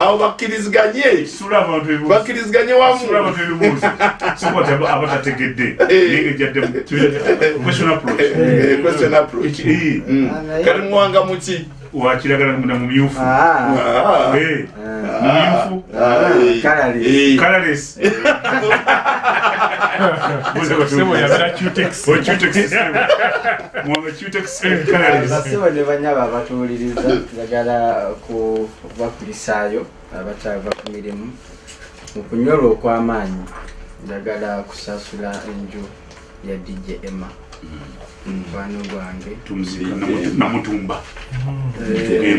awo bakkiriziganye bakkiriziganye wamuabatategedde ngejaddemu question approach kalimuwanga muki wa kiragala na mumyufu. Ah, Ah. Eh, ah, mumyufu. Colourless. basibo ne banyaba abatuwuliriza njagala kubakulisaayo abakyava ku mirimu mu kunyolwa okw'amaanyi njagala kusasula enju ya dj emma mukwano gwange. Namutumba. Eh,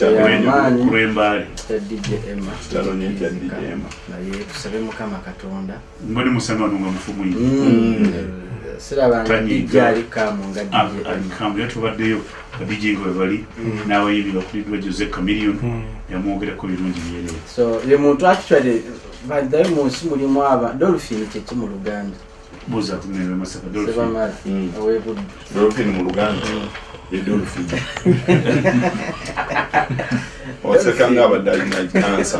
y'amaanyi kulwembaale Emma. naye tusabe mukama katonda. Mbone musangano nga mufu mwingi Mm. sirabanga Tanyiga. dj alikamu nga webali n'abayimbi bakuliddwa jose camilion yamwogerako birungi byerere so ye muntu actually baddayo mu nsi mulimu aba dolphin kyeki mu luganda buuza kumerera masaka dolphin. Sebamala Mm. owebuddu dolphin mu luganda. Ye dolphin. Oseka ngaabadde alina kansa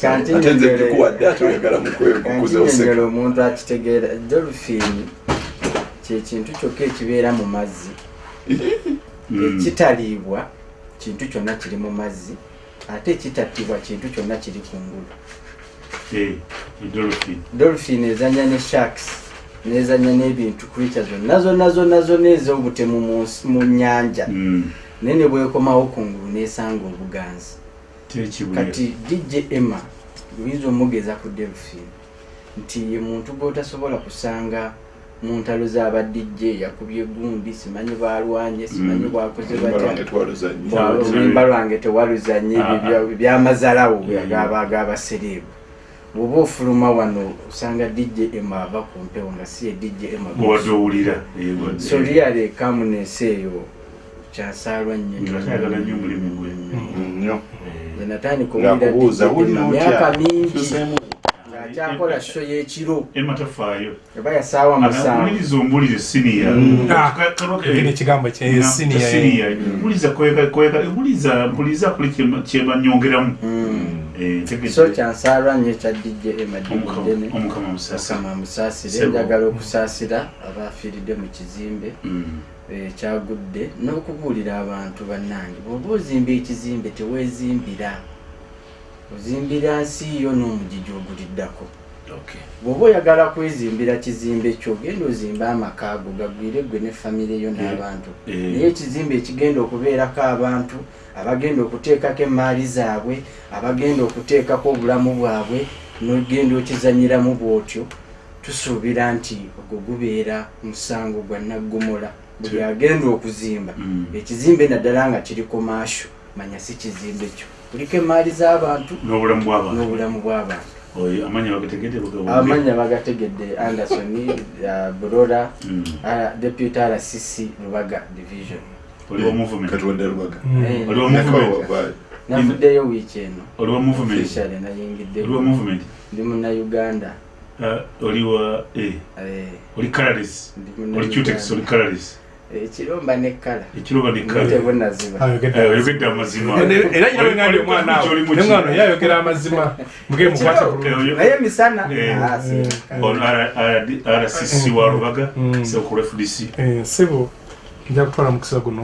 kanti ate nze tukuwadde ate oyagala kanti mukwekukuza nyongera oseka omuntu akitegeera dolphin kyekintu kyokka ekibeera mu mazzi. Mm. ekitaliibwa kintu kyonna kiri mu mazzi ate ekitattibwa kintu kyonna kiri ku ngulu dolphin dolphin ezanya ne sharks nezanya n'ebintu creature zonna zonna zonna zonna ez'obutemu mu nsi- mu nyanja Mm. naye ne bwekomawo ku ngulu nesanga obuganzi. Kati dj emma luyinza omugeza ku delphin nti ye muntu gwotasobola kusanga mu ntalo z'aba dj yakubye gundi simanyi bwalwanye simanyi Mm. bwakoze lwange batya twaluzanye Bwa- Bwa- oluyimba lwange tewaluzanye byamazalawo Mm. g'abasereebu bw'oba ofuluma wano osanga dj emma ava ku mpewo nga si ye dj emma bwewadde owulira so lyale kamunesi eyo kyasaalwa nnyo nnyo. Nze natandika ngaakubuuza owulira wulina DJ Emma myaka otya? mingi ng'akyakola sho y'ekiro. Ema tafaayo eba yasaawa musanvu. uliriza ombulire siniya Mm. Ah, Kino ekigambo kye senior. buliza buliza mpuliza kuli kyebanyongeramu Mm. So kyansaalwa nnyo omukama musasa mukama musaasire njagala okusaasira abafiiridde mu kizimbe Mm. eh, kyagudde n'okubuulira abantu bannange. Bw'oba ozimba ekizimbe teweezimbira ozimbira nsi yo n'omugigi oguliddako. Bw'oba oyagala kwezimbira kizimbe kyo genda ozimba amaka ago gagwire gwe ne famire yo n'abantu. Eh. naye ekizimbe ekigenda okubeerako abantu abagenda okuteekako emaali zaabwe abagenda okuteekako obulamu bwabwe nogenda okizanyiramu bw'otyo tusuubira nti ogwo gubeera musango gwa naggomola. Buli agenda okuzimba Mm. ekizimbe naddala nga kiri komaasho manya si kizimbe kyo. Kuliko emaali z'abantu n'obulamu bw'abantu amanya bagategedde anderson uh, broda Mm. uh, deputy rcc lubaga division oliwo movement. Katuwadde lubaga Eh, oliwo movement. Wavaayo. navuddeyo wiiki eno oliwo movement. Nayingidde. Oliwo movement. Ndi munnauganda Uh, oliwa eh, Eh, oli colorless ndi oli Munnayuganda. cutex oli colorless ekiromba Eh, oyogedde amazima. Era nyina wengandi omwana awo. Oli mu ki? nemwana yayogera amazima. Muge mukwate Eh, bulungi oyo- naye misana. Eh. Ah, rcc wa lubaga Mm. sekulu fdc Eh, ssebo nja kutwala mukisa guno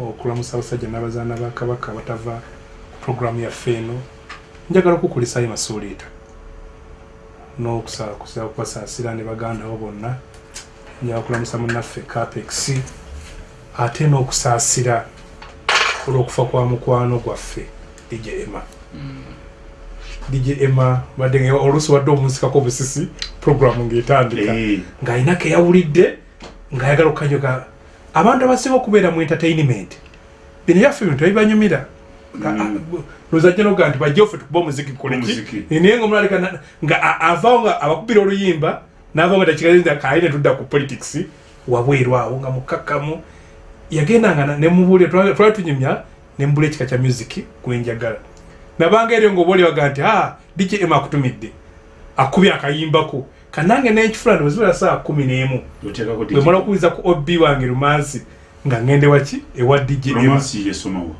okulamusa abasajja n'abazaana ba kabaka abatava ku puroguramu yaffe eno. Njagala okukulisayo masuuliita. N'okusakusa okubasaasira ne baganda bo bonna. Njagala okulamusa munnaffe capex ate n'okusaasira olw'okufa kwa mukwano gwaffe dj emma. Dj emma badde oluusi wadde omunsikako obusisi puroguramu ng'etandika. Eh, ng'alina keyawulidde ng'ayagala okukanyoga abantu abasinga okubeera mu entertainment bino byaffe bintu ebibanyumira Mm. lozajja noga nti bajjoffe tukuba omuziki Omuziki. naye nga omulala leka- nga avaawo nga abakubira oluyimba n'avaawo nga takigaza kaine tudda ku politics wabweru awo nga mukkakkamu. Yagendanga nemubuulira twali tunyumya nemubula ekika kya music gwenjagala nabanga eryo ngaoba oli baga nti a dj m akutumidde akubye akayimbako kanange nenkifula ndozibula saa kumi n'emu oteekako bwe mala okuwuliza ku ob wange rumansi nga ngende waki? Ewa dj romansi yesomawa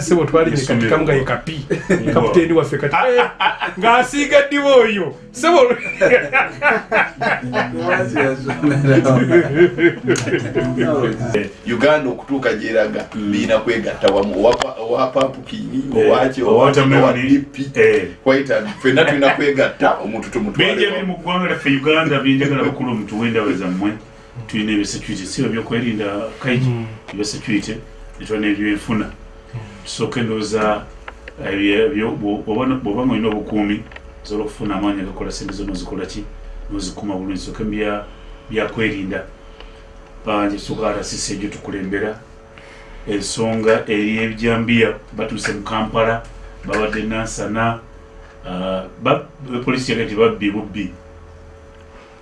sebo twalinye Essomero. katika nga ye kapi. Kaputeni waffe kati eh, ng'asiiga ddiba oyo. Sebo uganda okutuuka gyeraga biina kwegatta wamu. Owa- owa papukini Eh, owaki owa watermelon. dipi Eh. waita fenna tulina kwegatta omuntu bingi ebiri tumutwale mu ggwanga lyaffe uganda byenjagala bakulu mutuwendawe zammwe tulina ebyesecurity siba byokwerinda kaiji ebyesecurity netulina ebyenfuna tusooke ndowooza bwoba nga olina obukuumi osobola okufuna amaanyi agakola sente zo nozikola ki nozikuma bulungi sooke mu bya- byakwerinda njetusuka rcc egyo tukulembera. Ensonga eri ebijambiya batuuse mu kampala babadde nansana ah, ba- polisi yagati babbi bubbi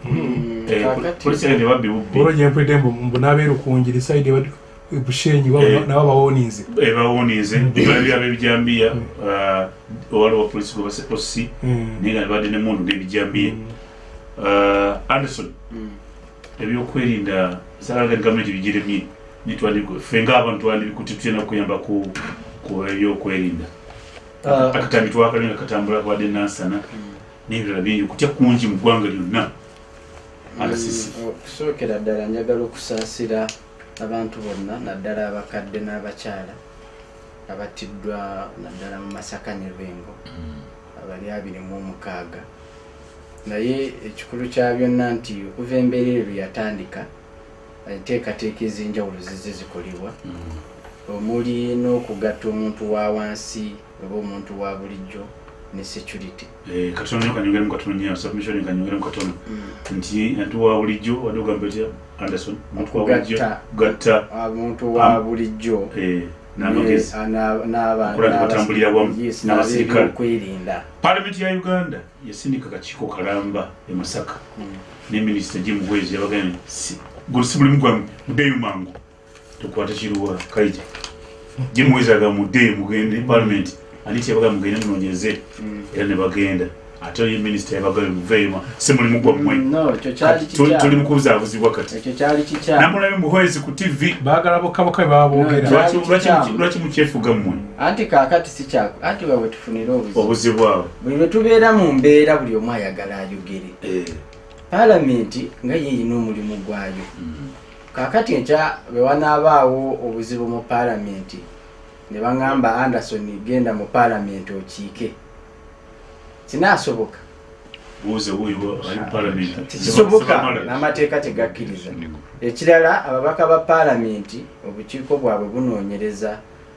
Eh, kakati polisi yagati babbi bubbi olwo gyempulidde mbu mbu n'abeerukunjiri saidi bushenyi Eh. nabo bawonize ebawonize ebabi ab'ebijambiya owaliwo polisi gwe base osi naye nga nebadde nemundu n'ebijambiya Ah, anderson ebyokwerinda salaga gavumenti bigiremye ffe ngaabantu twandibikuti tutena kuyamba ku ku ebyokwerinda. Ah, akatambi twakali nga katambula kwadde nansana n'ebirala bingi kutya kungi mu ggwanga lyonna okusookera ddala njagala okusaasira abantu bonna naddala abakadde n'abakyala abattiddwa naddala mu masaka ne lwengo abali abiri mu omukaaga. Naye ekikulu kya byonna nti okuva embeera eyo yatandika enteekateeka ez'enjawulo zizze zikolebwa. Omuli n'okugatta omuntu wa wansi oba omuntu wa bulijjo ne security. Eh, katono nyo kanyongeremu katono nyo submission kanyongeremu katono nti antu wa bulijjo wadde ogamba etya anderson omuntu wa bulijjo gatta. Omuntu wa bulijjo. Eh, n'amagezi. Okukola nti batambulira wamu n'abasirikale. n'abakwerinda palamenti ya uganda yasindika kakiiko kalamba e masaka. Ne minisita jim bwezi yabagambye si- mulimu gwammwe muddeeyo mangu. Tukwate kiruwa kaija jim bwezi aga muddeeyo mugende palamenti aniti yabaga mugende munoonyeze era ne bagenda. Ate ye minisita yabagambye muveeyo ma- si mulimu gwammwe tu- tuli kikyamu mu kubuzaabuzibwa kati namulabe muhwezi ku tv baagala bokkaboka Lwaki- mukyefuga mmwe? Anti kaakati si kyako anti bwe tufunire obuzibu. Abo buli lwe tubeera mu mbeera buli omu ayagala ayogere. Paalamenti nga yeerina omulimu gwayo. Kaakati nkya bwe wanaabaawo obuzibu mu paalamenti ne baŋŋamba anderson genda mu paalamenti okiike. Kinaasoboka? Kisoboka n'amateeka tegakkiriza. Ekirala ababaka ba paalamenti obukiiko bwabwe bunoonyereza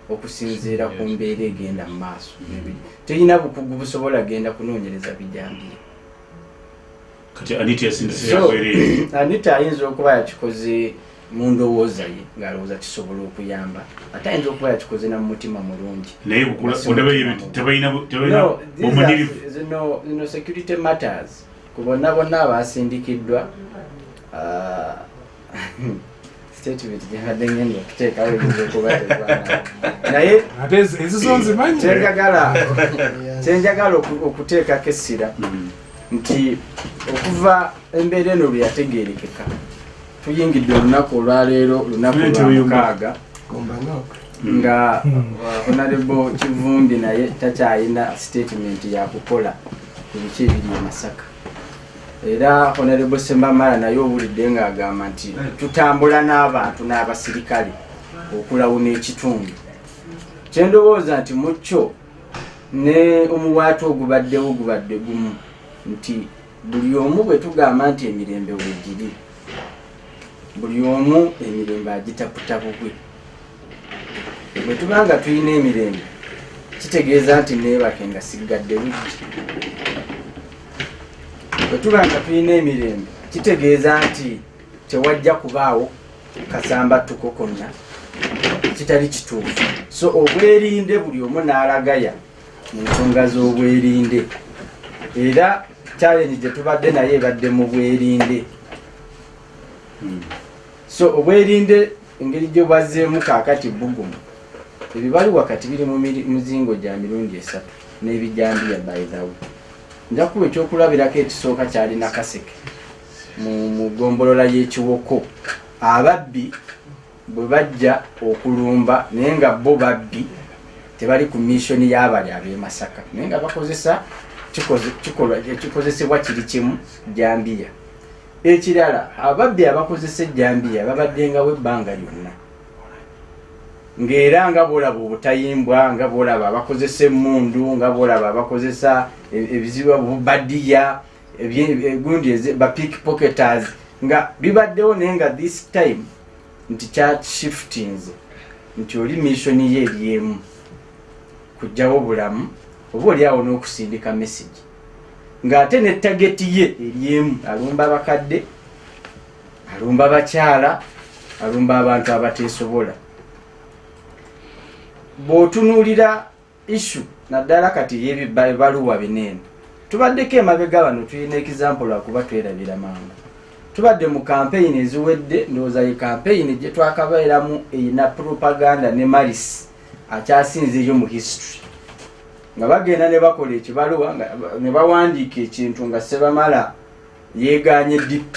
okusinziira ku mbeera egenda mu maaso. Terina bukugu busobola genda kunoonyereza bijambiya yakwerere anita ayinza okuba yakikoze mu ndowooza ye ng'alowooza kisobola okuyamba ate ayinza okuba yakikoze na mu mutima mulungi naye zino zino security matters. Ku bonna bonna abasindikiddwa ah, statement gyebadde ngenda okuteekawo eyinza okuba tegwana naye ate ezo- ezizo nzimanyi? Kyenjagala kyenjagala oku- okuteekako essira Mm. nti okuva embeera eno lwe yategeerekeka tuyingidde olunaku olwaleero lunaku Nnyo lwa tuyumba. mukaaga. Nga honorable kivumbi naye takyalina statement yakukola ku biki ebiri e masaka. Era honorable sembamala naye owulidde ng'agamba nti tutambula n'abantu n'abasirikale okulawuna ekitundu. Kyendowooza nti mu kyo ne omuwaati ogubaddewo gubadde gumu nti buli omu bwe tugamba nti emirembe wegiri buli omu emirembe agitaputa bubwe bwe tuba nga tulina emirembe kitegeeza nti neebake nga sigadde luggi. Bwe tuba nga tulina emirembe kitegeeza nti tewajja kubaawo kasambattuko konna kitali kituufu. So obwerinde buli omu n'alagaya mu nsonga z'obwerinde. Era challenge gye tubadde naye ebadde mu bwerinde. Mm. So obwerinde engeri gye bwazzeemu kaakati bugumu ebibali wakati biri mu muzingo gya mirundi esatu n'ebijambiya bayithawe njakuba ekyokulabirako ekisooka kyalina kaseke mu ggombolola y'ekiwoko. Ababbi bwe bajja okulumba naye nga bo babbi tebali ku missioni y'abali ab'e masaka. Naye nga bakozesa kikoze- kikolwa- ekikozesebwa kiri kimu jambiya ekirala ababbi abakozesa ejambiya babaddengawo ebbanga lyonna. Ng'era nga bolaba obutayimbwa nga bolaba abakozesa emundu nga bolaba abakozesa e- ebizibu bubadiya gundi ba pickpocketers nga bibaddewo naye nga this time nti kyashiftinze nti oli missioni ye eryemu kugjawo bulamu oba oliawo n'okusindika message ng'ate ne tageti ye eryemu alumba abakadde alumba abakyala alumba abantu abateesobola. Bw'otunuulira issu naddala kati yebibaluwa bineeno tubaddeko emabega bano tulina ekizampolo akuba twerabira mangu. Tubadde mu kampeyini eziwedde ndowooza ye kampeyini gye twakabeeramu erina propaganda ne maris akyasinzeeyo mu history nga bagenda ne bakola ekibaluwa ne bawandiika ekintu nga sebamala yeeganye dp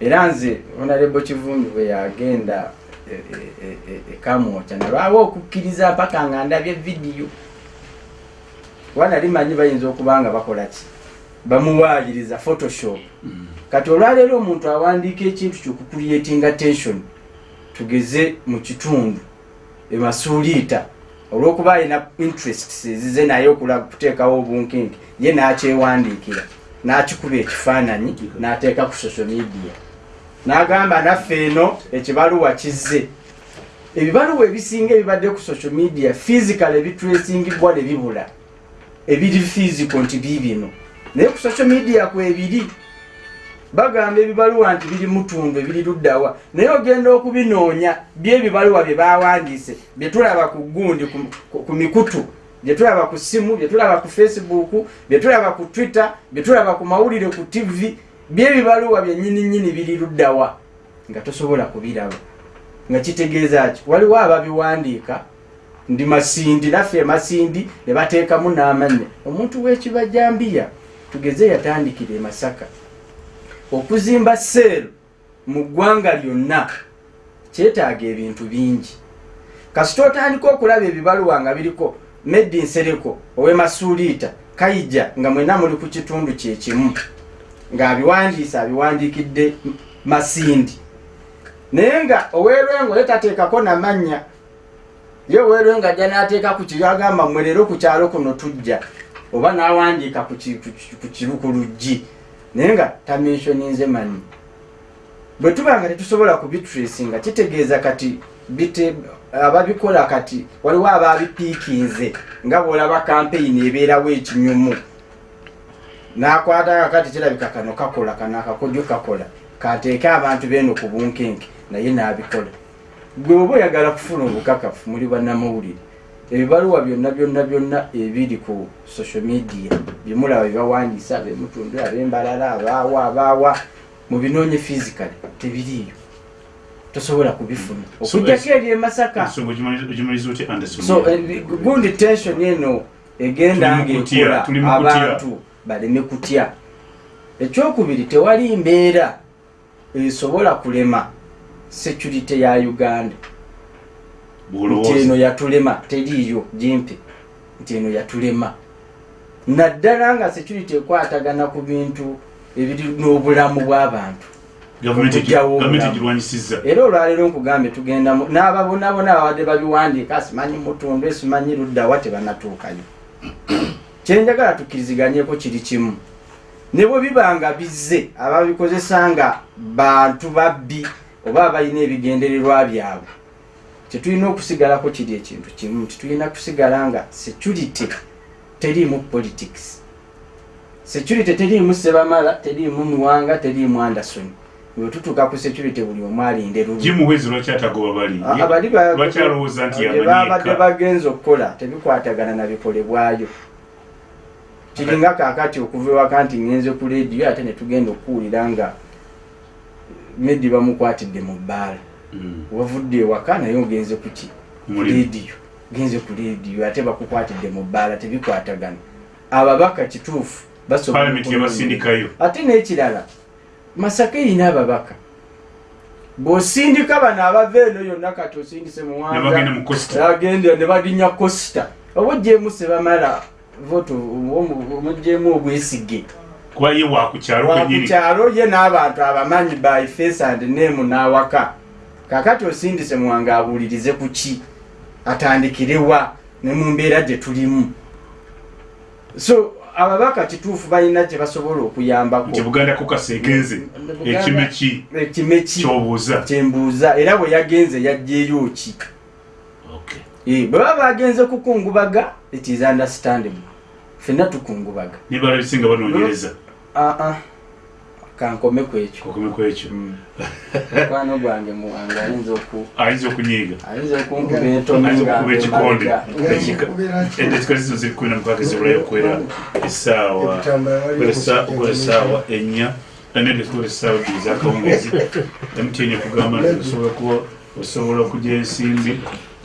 era nze honarebo kivumbi bwe yagenda e- e- e- e- ekamwokya nalwawo okukkiriza mpaka nga ndabye vidiyo. Wanali manyi bayinza okuba nga bakola ki? Bamuwaayiriza photoshop. Kati olwaleero omuntu awandiika ekintu kyokucreatinga tension tugeze mu kitundu emasuuliita olwokuba alina interests ezize naye okula- kuteekawo obunkinki ye n'akyewandiikira n'akikuba ekifaananyi n'ateeka ku social media. N'agamba naffe eno ekibaluwa kizze. Ebibaluwa ebisinga ebibadde ku social media physical ebitracingibwa ne bibula. Ebiri physical nti biibino naye ku social media kwebiri bagamba ebibaluwa nti biri mutundu ebiri luddawa. Naye ogenda okubinoonya byebibaluwa bye bawandiise byetulaba ku gundi ku, ku, ku mikutu byetulaba ku simu byetulaba ku facebook byetulaba ku twitter byetulaba ku mawulire ku tv byebibaluwa byenyininyini biri luddawa. Nga tosobola kubiraba. Nga kitegeeza ki? Waliwo ababiwandiika ndi masindi naffe masindi ne bateekamu n'amannya omuntu w'ekibajambiya tugeze yatandikira e masaka okuzimba seero mu ggwanga lyonna kyetaaga ebintu bingi. Kasita otandika okulaba ebibaluwa nga biriko medi nsereko owemasuuliita kayija nga mwena muli ku kitundu kyekimu ng'abiwandiise abiwandiikidde masindi. Naye nga oweerwengo ye tateekako namannya ye oweerwengo ajja n'ateeka ku kiri agamba mmwe leero ku kyalo kuno tujja oba n'awandiika ku luggi naye nga tamensioninze manyi bwe tuba nga tetusobola kubitracinga kitegeeza kati ababikola kati waliwo ababipiikinze nga bwolaba kampeyini ebeerawo ekinyumu. Nakwata kati kirabika kano kakola kano akakojo kakola kateeke abantu beeno ku bunkenke naye n'abikola. Gwe oba oyagala kufuna obukakafu muli bannamawulire ebibaluwa byonna byonna byonna ebiri ku social media byemulaba byebawandiisa abemutundu abembalala abaawa abaawa mubinoonye physically tebiriiyo. Tosobola kubifuna. Okujjako eri emasaka so eh, gundi tension eno egenda ngaekola abantu baleme kutya. Ekyokubiri tewali mbeera esobola kulema security ya uganda nti eno bwolowooza yatulema teriiyo gimpe nti eno yatulema. Naddala nga security ekwatagana ku bintu ebiri n'obulamu bw'abantu gavumenti egirwanyisizza era olwaleero nkugambye tugenda mu- n'ababonabona babadde babiwandiika simanyi mutundu esimanyi luddawa tebanatuukayo kyenjagala tukkiriziganyeko kiri kimu. Ne bwe biba nga bizze ababikozesa nga bantu babbi oba abalina ebigendererwa byabwe kyetulina okusigalako kiri ekintu kimu nti tulina kusigala nga security teriimu politics. Security teriimu sebamala teriimu muwanga teriimu anderson. Wetutuuka ku security buli omu alinde lulu jimuhwezi lwaki atagoba bali. Abali ba- lwaki alowooza nti bye babadde yamanyiika bagenza okukola tebikwatagana na bikolebwayo kiringa kakati okuva ewaka nti ngenze ku lediyo ate netugenda okuwulira nga medi bamukwatidde mu bbaala. Wavudde ewaka naye ogenze kuki lediyo genze ku lediyo ate bakukwatidde mu bbaala tebikwatagana. Ababaka kituufu basobola Parliament okulonda. yabasindikayo ate n'ekirala masaka erina ababaka. Bw'osindika bano abava eno yonna kati osindise muwangagenda ne baginya costa. Oba ogyemu sebamala voto omugyemu obwesige kuba ye wakukyalo ye n'abantu abamanyi by face and name n'awaka kakati osindise muwanga abuulirize ku ki? Atandikirewa ne mu mbeera gye tulimu. So ababaka kituufu balina gye basobola okuyambako. Buganda kukasa egenze ekime ki? Ekime ki? Kyobuuza. Kyembuuza. Era bwe yagenze yajjeeyo ki? Okay. Eh, bwe baba bagenze kukungubaga it is understandable. Fenna tukungubaga. Nibala bisinga banoonyereza. Aa kankome ku ekyo kokome kwekyo mukwano gwange muwanga ayinza oku ayinza okunyiiga? Ayinza okunkuba entono ayinza nga okuba ekikonde. emabega. endekika zizo ziri kumi na mukaaga zibulayo okwera essaawa. Okwera essaawa ennya anendekola essaawa bbiri zakawungezi mtn ekugamba nti osobola kuba osobola okugya ensimbi.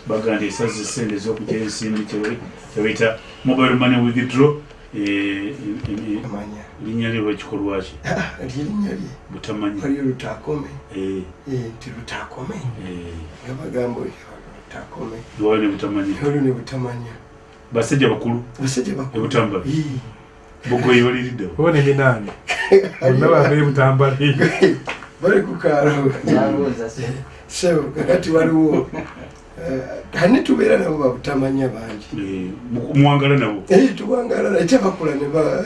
Baga nti esaza esente ez'okugya ensimbi kye- kyebayita mobile money withdraw eh, eh, eh, linnya lye lwekikolwa ki lyerinnya lye. Butamanyi waliyo lutakome. Eh, Eh, nti lutakome? Eh, nga bagamba lutakome. Lwali ne butamanyi olwo ne butamanya. Basajja bakulu. Basajja bakulu. Ebutambala Ii. bogoyi baliriddewo bone binaani bonna bava ebutambala eyo bali ku kaalo Nalowooza se. so kakati waliwo eh, ani tubeera nabo babutamanya bangi. Mu- muwangala nabo. Eyi tuwangalala ekya bakula ne ba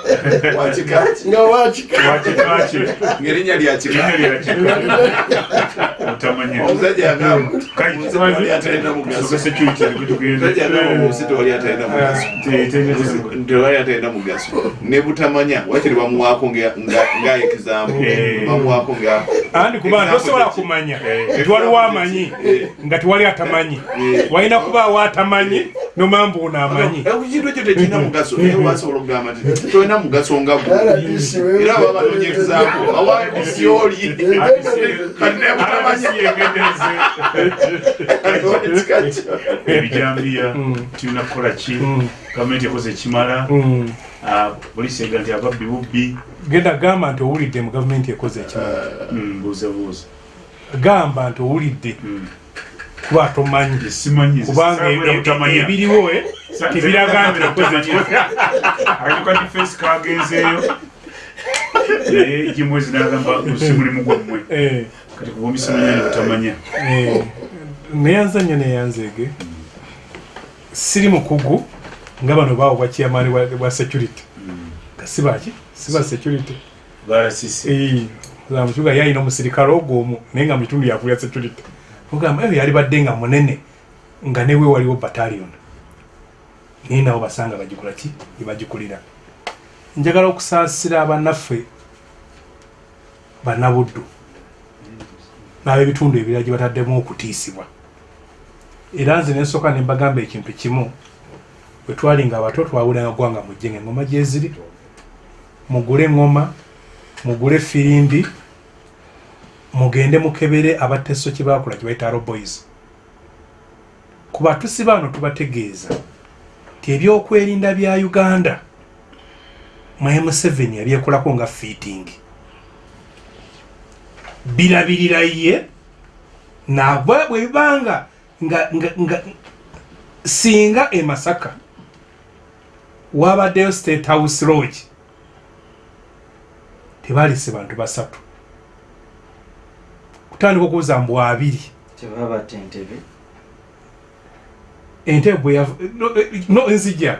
wakikaki nga wakika wakikaki ngerinnya lyakika butamanya omusajja yagamba kai oli atalina mugaso soka security kutugenda omusajja yagamba omusita oli atalina mugaso. nti oli atalina mugaso. Ne butamanya wakiri bamuwaako nga- nga- nga example Eh. bamuwaako nga andi kuba tosobola kye ki? kumanya. Eh. nti waliwo amanyi Eh. nga tiwali atamanyi. Eh. walina kubaawo atamanyi nomamba ono amanyi ekintu ekyo tekirina mugaso. Naye wasobola okugamba nti tolina mugaso nga RDC wewe- era baba banonya example awadisi oli kati naye butamanya ekika kyo ebijambiya Mm. tulina kukola ki Mm. gavumenti ekoze ekimala Mm. Ah, polisi ega nti ababbi bubbi genda gamba nti owulidde mu gavumenti ekoze ekimala Mm, buuza buuza gamba nti owulidde Mm. Kuba tomanyi. Kubanga e- e- ebiriwo eh, tebiraga nti okoze ekimala akatuka difensi kagenzeeyo. Naye gimwezi nagamba osi mulimu gwammwe. Eh, kati kuba omisimanya ne butamanya eh, neyanzanya neyanzeege siri mukugu nga bano bawo bwakiamaani bwa security. Nga sibaki siba security. Balasisi mukibuga yalina omusirikale ogwo omu naye nga mukitundu yakulya security ogamba eyo yali badde nga munene nga newe waliwo battalion. Naye nabo basanga bagikola ki? Ebagikulira njagala okusaasira abannaffe bannabuddu n'ab'ebitundu ebirala gye bataddemu okutiisibwa. Era nze nensooka ne mbagamba ekintu kimu. Bwe twali nga abato twawulanga gwanga mujje nga engoma gyeziri mugule engoma mugule firimbi mugende mukebere abateso kye bakola kye bayita boys. Ku batusi baano tubategeeza nti ebyokwerinda bya uganda mu m7 yabyekolako nga fitting. Birabirira ye nabwe bwe bibanga nga, nga, nga singa e masaka wabaddeyo state house lodge tebalise bantu basatu kutandika okubuuza mbu abiri. Tebaba tentebe entebe. Yav- no, eh, nzija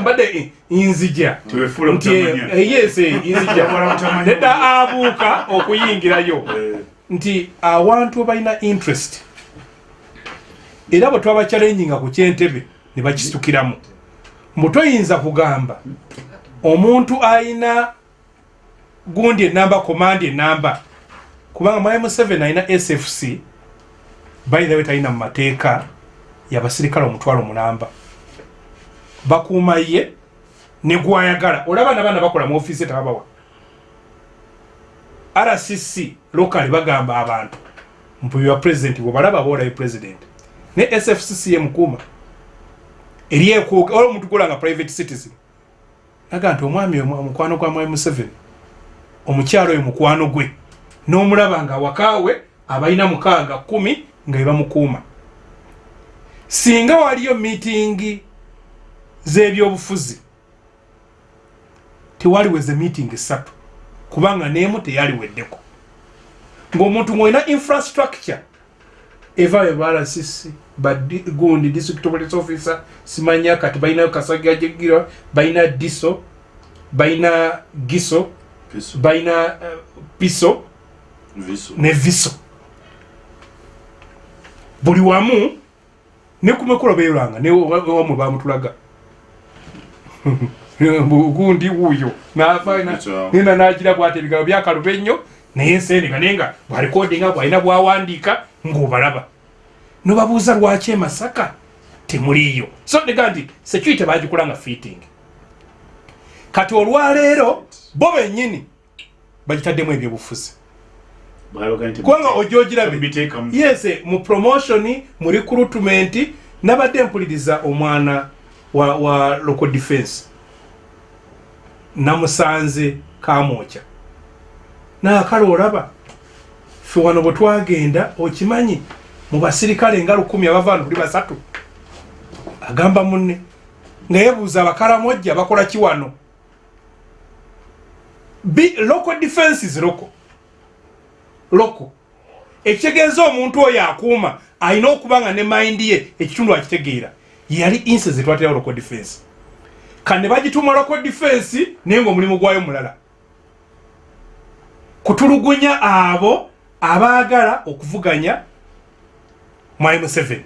mbadde nzija tewefuula nti butamanya eh, yes eh, nzija nedda abuuka okuyingirayo. Nti awantu balina interest. Era bwe twaba challenginga ku kyentebe ne bakitukiramu. Mbu toyinza kugamba omuntu ayina gundi enamba komandi enamba. Kubanga mu m7 alina sfc way talina mu mateeka yabasirikale omutwalo mulamba. Bakuuma ye ne gwayagala. Olaba nabaana bakola mu ofiisi tababawa rcc lokali bagamba abantu mpuyiwa president bwebalaba boolayo president. Ne sfcc ye mukuuma. Eryekola omuntu golanga private citizen. Naga nti omwami omu- omukwano gwa mwami museveni omukyalo oyo mukwano gwe n'omulaba nga wakaawe abalina mukaaga kumi nga ebamukuuma singa waliyo miitingi z'ebyobufuzi tewaliweze miitingi esatu kubanga n'emu teyaliweddeko ng'omuntu ng'olina infrastructure eva ebarasisi gundi district police officer simanya kati balinayo kasagajegira balina diso balina giso. Balina uh, piso? Viso. ne viso. Buli wamu ne kumekula beeranga ne wa- wamwe bamutulaga gundi wuuyo. Ekyo. nina nagira bwati ebigabo byakaluba ennyo naye ensendeka naye nga bwalikodinga bwalina bwawandiika ng'obalaba. Nobabuuza lwaki e masaka temuliiyo so nega nti security bagikulanga fitting kati olwaleero bo bennyini bagitaddemu ebyobufuzi. Kubanga ojja ogirabe yes mu promotion mu recruitment nabadde mpuliriza omwana wa, wa local defense. Namusanze kamwokya. Naakale olaba fe wano bwe twagenda okimanyi mu basirikale nga lukumi abava wano tuli basatu agamba munne nga yebuuza abakalamojja bakola ki wano Bi- local defenses local. Loko ekitegeeza omuntu oyo akuuma alina okuba nga ne mayindi ye ekitundu akitegeera. Yali inse zetwaterawo local defense. Kane bagituuma local defense naye ngaomulimu gwayo mulala. Kutulugunya abo abaagala okuvuganya mwai museveni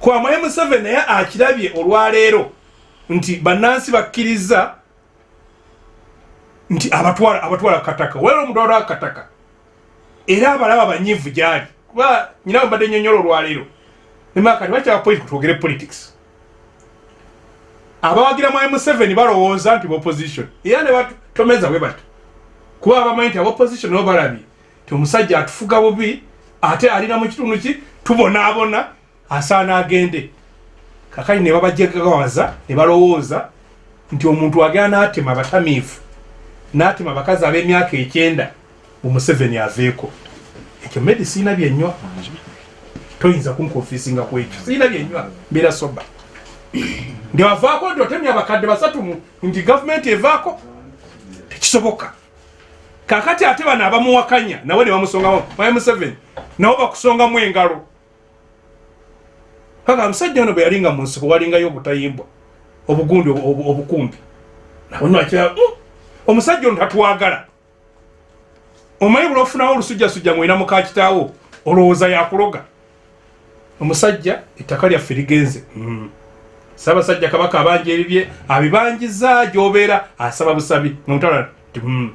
kuba mwai museveni naye akirabye olwaleero nti bannansi bakkiriza nti abatwala abatwala kataka wera omutwala kataka. Era abalaba banyivu gyali. Kuba nyina mbadde nyonyola olwaleero nemakati bakyaba politics twogere politics. Abawagira mwai museveni balowooza nti opposition. Era ne batomeza bwe bati kuba abamanyi nti abopposition nabo balabye ti omusajja atufuga bubi ate alina mu kitundu ki? Tubonaabona asaana agende. Kakali ne babajagawaza ne balowooza nti omuntu agenda n'atema abatamiivu n'atema abakazi ab'emyaka ekyenda omuseveni aveeko. Ekyo medi siina byenywa toyinza kunkonfisinga ku ekyo siina byenywa mbeera soba. Ndi avaako nti otemya abakadde basatu mu- nti gavumenti evaako? Tekisoboka. Kakati ate bano abamuwakanya nawe ne bamusongamu mwaye museveni nabo bakusongamu engalo. Kaka omusajja ono bwe yalinga mu nsiko walingayo obutayimbwa obugundi obu- obu- obukumbi nabo nakira omusajja ono tatwagala. Omanyi buli ofunawo olusujjasujja mwina mukakitaawo olowooza yakuloga? Omusajja ettaka lyaffe ligenze. Mm. ssaabasajja kabaka abanja ebibye abibanjiza gyobeera asaba busabi. Nomutala mm.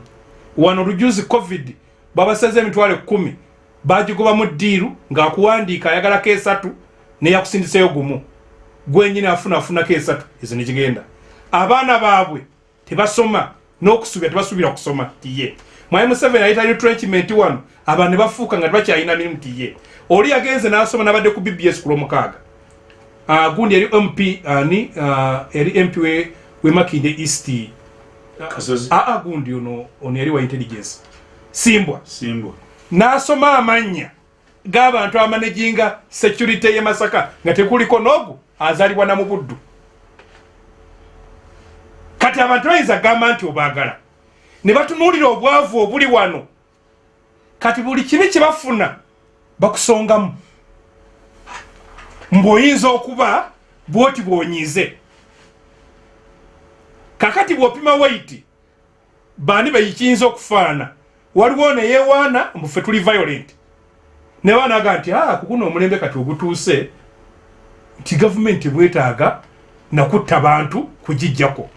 wano lujuzi covid babaseze emitwalo ekumi bagigobamu ddiiru ng'akuwandiika ayagalako esatu neyakusindiseyo gumu. Gwenyini afuna afunako esatu ezo negigenda abaana baabwe tebasoma n'okusubira tebasuubira kusoma tiye. Mwayi museveni ayita retrenchment wano abantu ne bafuuka nga tebakyalina mirimu tiye. Oli yagenze n'asoma n'abadde ku bbs ku lwomukaaga. Ah, gundi eri mp ani ah, eri mp we- wemakinde east. Kasozi. aa gundi ono ono yali wa intelligence. Simbwa. Simbwa. n'asoma amannya g'abantu amanaginga security ye masaka nga tekuliko n'ogu azaalibwa na mu buddu kati abantu bayinza gamba nti obaagala. Ne batunuulira obwavu obuli wano. Kati buli kibi kye bafuna bakusongamu. Mbw'oyinza okuba bwoti bw'onyize kakati bw'opima waiti bani beyikiyinza okufaana? Waliwo neyewaana mbufe tuli violent. Ne banaga nti ah, kukuno omulembe kati ogutuuse nti gavumenti bwetaaga nakutta bantu kugijjako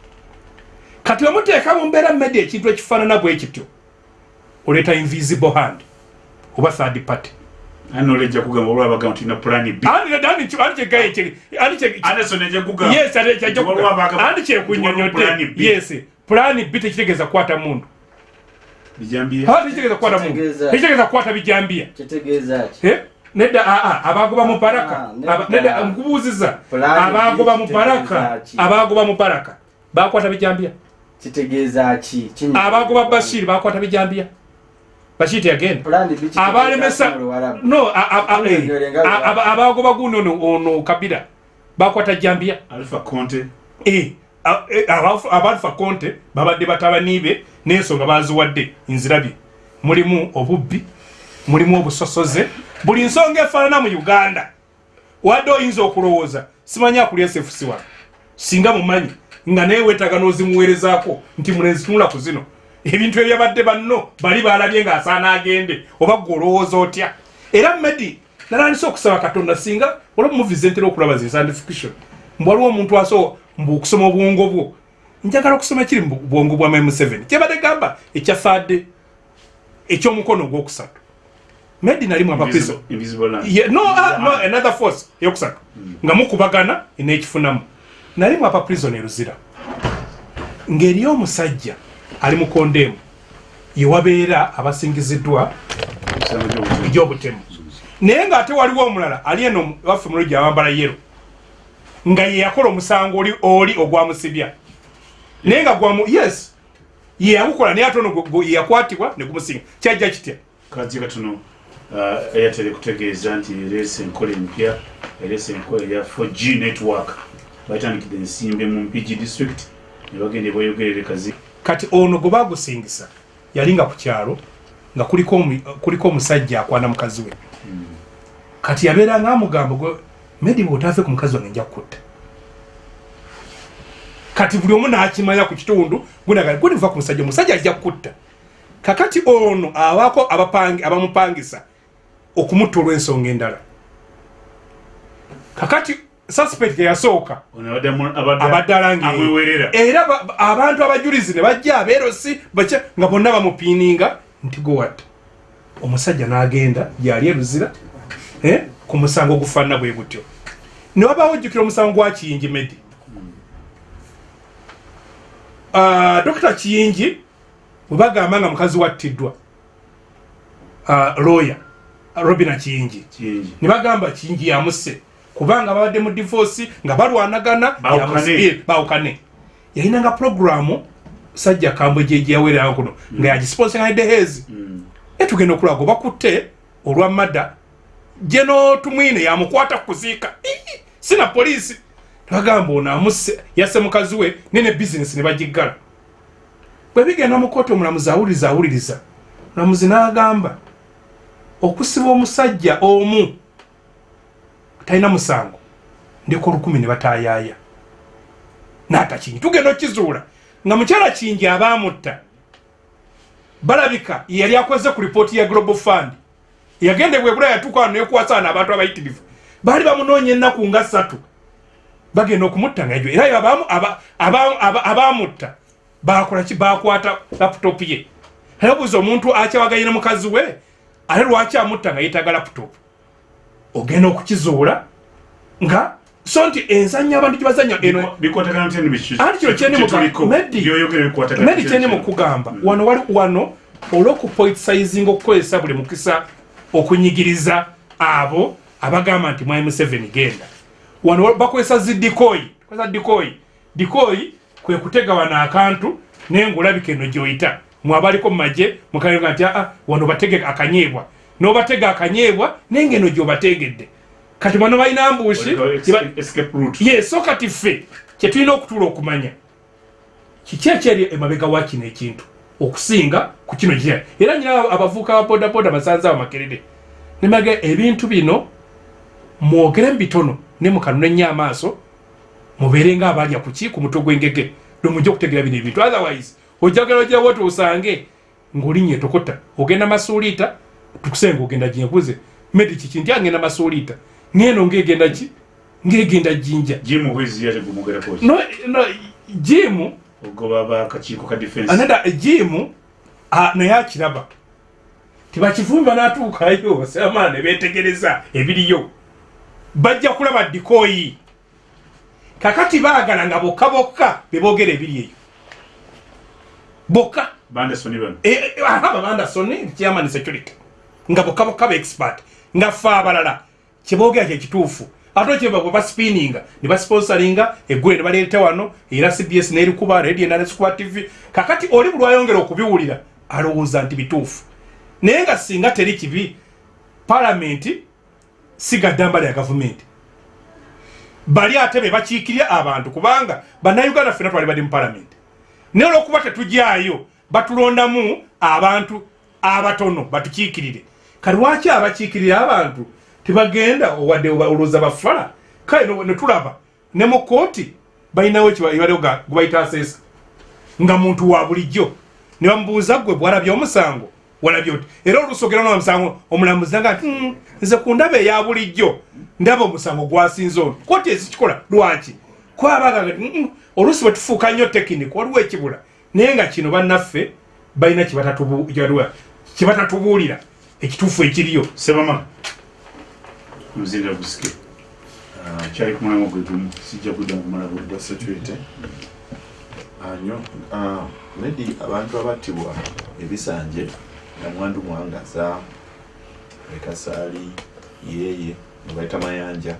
kati omuteeka mu mbeera mmedi ekintu ekifaanana bwe kityo? Oleeta invisible hand. Oba third party. Andi andi kyo andi kyegaye kye andi kye anderson ejja kugamba. Yes andi kye Nti waliwo abagamba- andi kye nti waliwo plan B. tekitegeeza kukwata mundu. Tekitegeeza kukwata mundu. Kitegeeza- tekitegeeza kukwata bijambiya Eh? nedda aa abagoba mu paraka Ah, nedda. Nkubuuziza. Abagoba mu ki? abagoba mu paraka bakwata bijambiya kitegeeza ki? Abagoba bashiri bakwata bijambiya bashiri teyagenda. Plan B kitegeeza abalemesa no eh, abagoba guno ono- kabira bakwata jambiya alpha conte. Eh, a- eh, abalfa konte babadde batabani be n'ensonga baziwadde nzirabye mulimu obubbi mulimu obusosoze buli nsonga efaanana mu uganda. Wadde oyinza okulowooza simanyi akulya wano singa mumanyi nga naye wetaaga n'ozimuweerezaako nti mulenzi tunula ku zino. Ebintu ebyabadde banno bali balabye ng'asaana agende oba gwe olowooza otya? Era medi nalandisa okusaba katonda singa olaba muvize ntera okulaba zi scientification mbu waliwo omuntu aso mbu okusoma obwongo bwo. Njagala okusoma kiri mu bwongo bwa mm7 kyebadde gamba ekyafaadde ekyomukono ogwokusatu. Medi nalimu. Ye- no, ah, no, another force eyokusatu nga mukubagana nekifunamu nali mu apaprison eruzira ng'eriyo omusajja ali mu kondemu yewabeera abasingiziddwa egy'obutemu naye ng'ate waliwo omulala ali eno waffe mulungi awambala yero nga ye yakola omusango oli oli ogwamusibya naye nga gwamu yes ye yagukola naye ate ono gwe- gwe- ye yakwatibwa ne gumusinga. Kyajja kitya? Kajja katono uh, airtel kutegeeza nti ereese enkola empya ereese enkola eya 4g network batandikidde ensimbe mu mpigi district ne bagenda ebweyogerere kazi. Kati ono gwe bagusingisa yali nga ku kyalo nga kuliko omu- kuliko omusajja akwana mukazi we. Kati yabeera nga amugamba gwe medi bwotave ku mukazi wange nja kukutta kati buli omu nakimanya ku kitundu gunaga guliva ku musajja omusajja ajja kukutta kakati ono abaako abapangi abamupangisa okumutta olw'ensonga endala. Kakati suspect eyasooka abadde amwewerera. Era ba- ba- abantu abajulizi ne bajja abeerosi bakya nga bonna bamupiininga nti gowatta omusajja n'agenda gyali eruzira ku musango ogufaanana bwe gutyo. Ne wabawo ojjukira omusango gwa kiyingi medi Ah, dokita kiyingi bwe bagamba nga mukazi wattiddwa ah, lawyer robina kiyingi. Ne bagamba kingi yamusse kubanga babadde mu divorce nga balwanagana Bawukane. yamusibye, bawukane. Yalinanga programu sajja kambwe gyeyawererawo kuno nga yagisponsinganidde hezi etugenda okulaga oba kutte olwa madda geno tumwine yamukwata kuziika. Ii, sina poliisi. Bagamba ono amusse yasse mukazi we nene bizinesi ne bagiggala. Bwe bigenda mu kooti omulamuzi awuliriza awuliriza. Mulamuzi n'agamba okusiba omusajja omu talina musango. Ndeko olukumi ne batayaaya naata kingi tugenda okizuula nga mukyala kingi abaamutta balabika yali akoze ku lipooti ya global fund. Yagenda ebwebula yatuuka wano nekwasaana abantu abayitirivu. Baali bamunoonya ennaku nga ssatu. Bagenda okumutta nga ejo era aba- aba- aba- abaamutta bakolaki bakwata laputopu ye. Nayebuuza omuntu akyawaganye ne mukazi we? Ate lwaki amutta nga yeetaga laputopu ogenda okukizuula nga so nti enzanya abantu gyebazanya eno bikwatagana ntya nebiki Anti kino kyeni muga- Medi- byoyogere bikwatagana meri kyeni mukugamba wano wali wano olwokupoitisayizinga okukozesa buli mukisa okunyigiriza abo abagamba nti mwai museveni genda. Wano bakozesa zi dikoyi kozesa dikoyi dikoyi kwe kutega wano akantu naye ngaolabika eno gyoyita. Mwabaliko mumaje mukaga nti aa wano batege akanyebwa nobatega akanyebwa naye ngaeno gyobategedde. Kati bano balina ye so kati ffe kyetulina okutuula okumanya. Kiki ekyeri emabega wa kino ekintu? Okusinga ku kino kya era nyina abavuuka ba bodaboda basanze abo makerere. Nemaga ebintu bino mwogere mu bitono ne mukanuna ennyo amaaso mubeere nga abalya kuki ku mutwe gw'engege. Nomujja okutegera bino ebintu. Otherwise ojagala ogirawo ti osange ng'olinnye tokota ogenda masuuliita tukusenga ogenda jinkuze medi kiki nti agenda masuuliita ngeno ngegenda ki ngegenda jinja jim hwezi yate gumugerako no no jimu ogoba bakakiiko ka defense. anada jimu naye akiraba. Tibakivumba natuukayo seamala ne betegereza ebiriyo. Bajja kulaba dikoyi kakati baagala nga bokka bokka bebogera ebiri eyo. Bokka. Bandasoni bano. Eh, eh, aba bandasoni chairman security nga bokka bokka ba expert nga fe abalala. Kyebogera kyekituufu ate kyeba bwe baspininga ne basponsoringa eggule ne baleeta wano era cbs nerikuba radio nanesikuba tv kakati oli bulwayongera okubiwulira alowooza nti bituufu. Naye nga singa teri kibi palamenti sigaddamba lya gavumenti bali ate be bakiikirya abantu kubanga bannayuganda ffena twali bali mu palamenti naye olwokuba tetujyayo batulondamu abantu abatono batukiikirire kati lwaki abakiikirira abantu tebagenda owadde olowooza bafala kale netulaba ne mu kooti balinawo ekibaliwo gwebayita aseesa. Nga muntu wa bulijjo. Ne bamubuuza gwe bwalabye omusango? Walabye oti era olusogera nomusango omulamuzi naga nti "Mm, nze ku ndaba eya bulijjo ndaba omusango gwasinze ono. Kooti ezikikola lwaki? Kwabaga oluusi bwe tufuuka nnyo tekiniki waliwo ekibula. Naye nga kino bannaffe balina kibatatubuulira ekituufu ekiriyo sebamala muzinda gusike kyali ku mulamwa gwe gumu sijja kudda kumala budde gwa security anyo maybe abantu abattibwa ebisanje namwandu mwangaza ekasaali yeye nebaita mayanja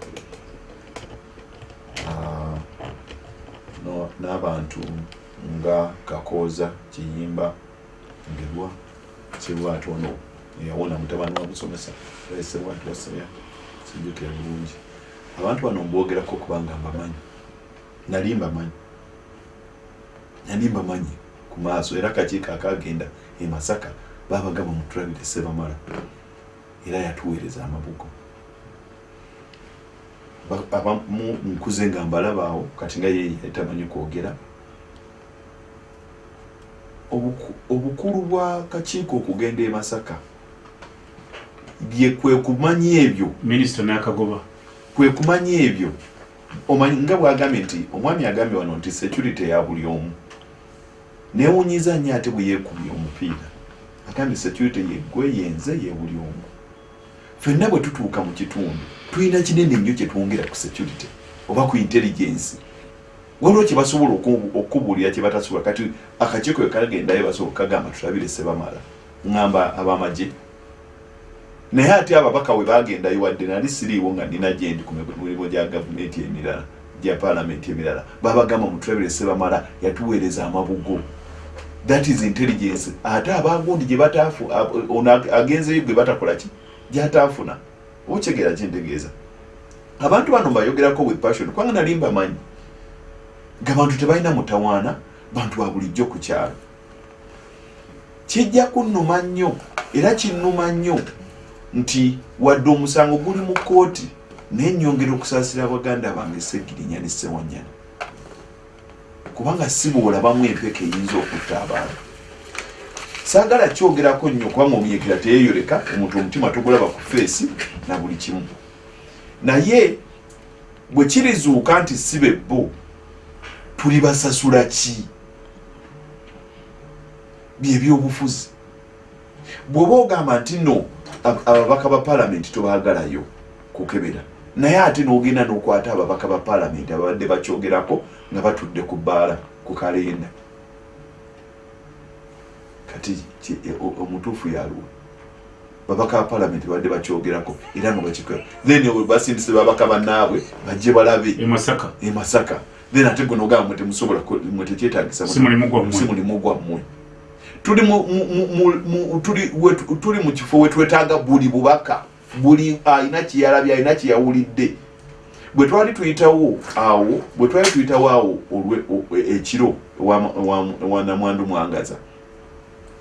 n'abantu nga kakooza kiyimba ngerwa kirwati ono eyawona mutabani wa musomesa eserwati waseya sijukira bulungi abantu bano mbwogerako kubanga mbamanyi. Nali mbamanyi. Nali mbamanyi ku maaso era akakiiko akagenda e masaka babagamba mutulabire sebamala era yatuweereza amabugo. Ba- abamu nkuze nga mbalabaawo kati nga ye yatamanyi kwogera. Obuku- obukulu bwa kakiiko okugenda e masaka bye kwe kumanya ebyo. Minisita n'akagoba. Kwe kumanya ebyo. Omanyi nga bwagambye nti omwami agambye wano nti security ya buli omu. Newunyiza nnyo ate bwe yeekubye omupiira. Agambye security yeggwe yenze ye buli omu. Ffenna bwe tutuuka mu kitundu tulina kinene nnyo kye twongera ku security oba ku intelligence. Waliwo kye basobola oku- okubuulira kye batasobola kati akakiiko we kagendayo basobola kagamba tulabire sebamala ŋŋamba abamagye naye ate ababaka we bagendayo wadde nali siriiwo nga nina gyendi ku mirimu gya gavumenti emirala gya paalamenti emirala. Babagamba mutulabire sebamala yatuweereza amabugo. That is intelligence. Ate abagundi gye bataafu ono ag- agenzeyo gwe batakola ki? Gyataafuna. Okyegera kyentegeeza. Abantu bano mbayogerako with passion kubanga nali mbamanyi. Ng'abantu tebalina mutawaana bantu ba bulijjo ku kyalo. Kijja kunnuma nnyo era kinnuma nnyo nti wadde omusango guli mu kooti naye nnyongera okusaasira baganda bange segirinya ne sewanyana kubanga si bwolabamu empeka eyinza okutta abantu. Saagala kyogerako nnyo kubanga omunyekera teyeyoleka omuntu omutima togulaba ku feesi na buli kimu. Naye bwe kirizuuka nti si be bo tulibasasula ki? Byebyobufuzi bw'oba ogamba nti no ababaka ba paalamenti tobaagalayo kukebera. Naye ate n'ogenda n'okwata ababaka ba paalamenti ababadde bakyogerako nga batudde ku bbaala ku kalenda. Kati e- omutuufu yaluwa babaka ba paalamenti babadde bakyogerako era nga bakikola. Then olwo basindise babaka bannaabwe bajje balabe. E masaka. E then ate gwe nogamba mwe temusobola mwe tekyetagisa Si mulimu gwammwe. Tuli mu, mu, mu, tuli, wetu, tuli mu kifo wetwetaaga buli bubaka buli alina kyeyalabye alina kyeyawulidde bwe twali tuyitawo awo bwe twali tuyitawo awo olwe- e- ekiro ewa- ewa- ewa namwandu mwangaza.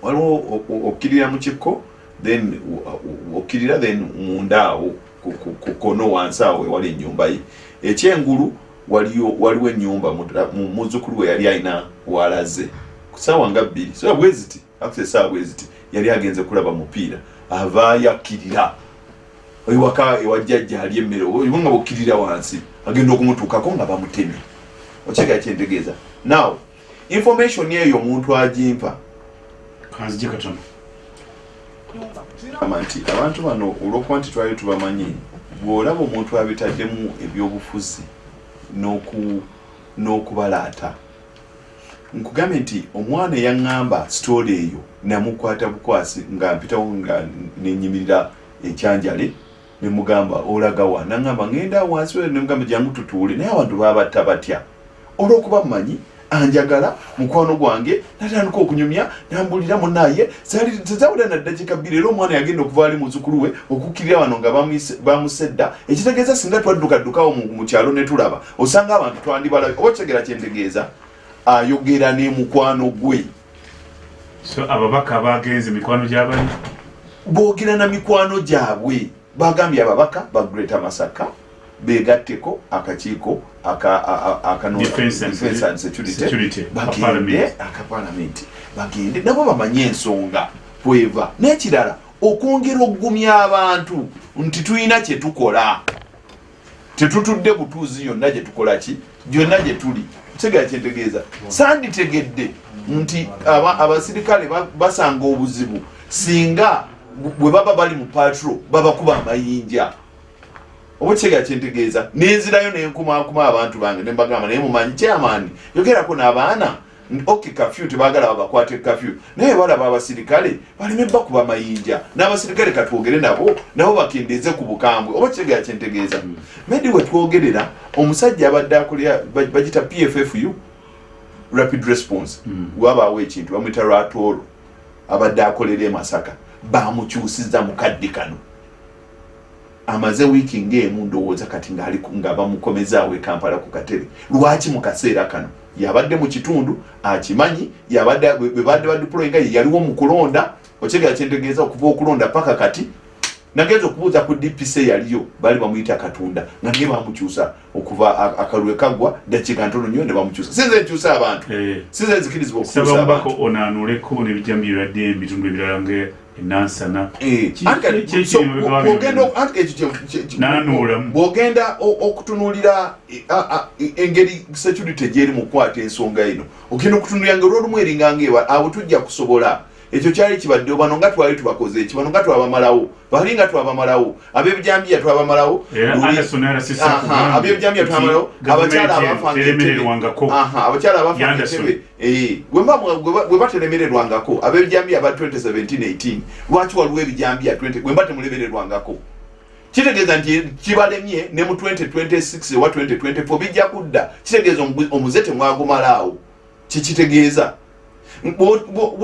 Waliwo o- o- okkirira mu kikko then o- o- okkirira then munda awo ku- ku- ku kono wansi awo ewali ennyumba ye. Ekyengulu waliyo waliwo ennyumba mu- mu- muzzukulu we yali alina walaze ku ssaawa nga bbiri so bwe ziti actually essaawa bwe ziti yali agenze kulaba mupiira avaayo akkirira ewaka ewajjajja ali emmere nga bukkirira wansi agenda okumutuukako nga bamutemye. Okyegera kyentegeeza now information eyo omuntu agimpa. Kanzije katono. Nti abantu bano olwokuba nti twali tubamanyi bw'olaba omuntu abitaddemu ebyobufuzi n'oku- n'okubalaata nkugambye nti omwana eyaŋŋamba sitoola eyo namukwata bukwasi nga mpitawo nga nenyimirira ekyanjale nemugamba olaga wa? Naŋŋamba ŋŋenda wansi nemugamba jangu tutuule naye abantu babatta batya. Olwokuba mmanyi anjagala mukwano gwange natandika okunyumya nambulira munaye tezawulira naddakika bbiri era omwana yagenda okuva ali muzukulu we okukkirira wano nga bamusedda. Ekitegeeza singa twaddukaddukawo mu kyalo ne tulaba osanga abantu twandibalabe oba kitegera kyentegeeza ayogera ne mukwano gwe. So ababaka bagenze mikwano gy'abali boogera na mikwano gyabwe. Bagambye ababaka ba greta masaka begatteko akakiiko bagende akapalamenti bagende nabo bamanye ensonga bweva n'ekirala okwongera okugumya abantu nti tulina kyetukola tetutudde butuuzi yonna gyetukola ki? Gyonna gye tuli kitegera kyentegeeza sanditegedde nti aba- abasirikale ba- basanga obuzibu singa bwe baba bali mu patro babakuba amayinja. Oba kitegera kyentegeeza nenzirayo nenkumakuma abantu bange nembagamba naye mumanyi kyamaani yogerako n'abaana ok kafyu tebagala babakwate kafyu naye balaba abasirikale baleme bakuba amayinja n'abasirikale katwogere nabo nabo bakendeeze ku bukambwe. Oba kitegera kyentegeeza medi wetwogerera omusajja abadde akolera ba- bagita pffu rapid response. Wabaawo ekintu bamwita ratoro. Abadde akolera e masaka. Bamukyusiza mukadde kano. Amaze wiiki ngaemu ndowooza kati nga bamukomezaawo e kampala ku katebe. Lwaki mu kaseera kano yabadde mu kitundu akimanyi yabadde bwe bwe badde badiployinga ye yaliwo mu kulonda okyegera kyentegeeza okuva okulonda paka kati nagenza okubuuza ku dpc yaliyo baali bamuyita katunda nga naye bamukyusa okuva a- akalwe kaggwa dakiika ntono nnyo ne bamukyusa sinze nkyusa abantu. Eh, sinze nzikirizibwa okukyusa abantu. Mubaka onaanuleko n'ebijambo byebadde ebitundu ebirala nga enansana bw'ogenda- okutunuulira engeri security gyeri mu kukwata ensonga eno. Ogenda okutunuulira nga olwolumu eringanga ewa abo tujja kusobola ekyo kyali kibaddewo bano nga twali tubakoze eki bano nga twabamalawo bali nga twabamalawo ab'ebijambiya twabamalawo Aha, ab'ebijambiya twabamalawo abakyala abafanga entebe teremererwangako. Aha, abakyala abafanga Yanderson. entebe Eh, bwe mba mwe- bwe ba- bwe batelemererwangako ab'ebijambiya aba 2017-18 lwaki waliwo ebijambiya 20 bwe mba temulemererwangako? Kitegeeza nti kibalemye ne mu 2026 owa 2024 bijja kudda. Kitegeeza omu- omuze temwagumalaawo. Kikitegeeza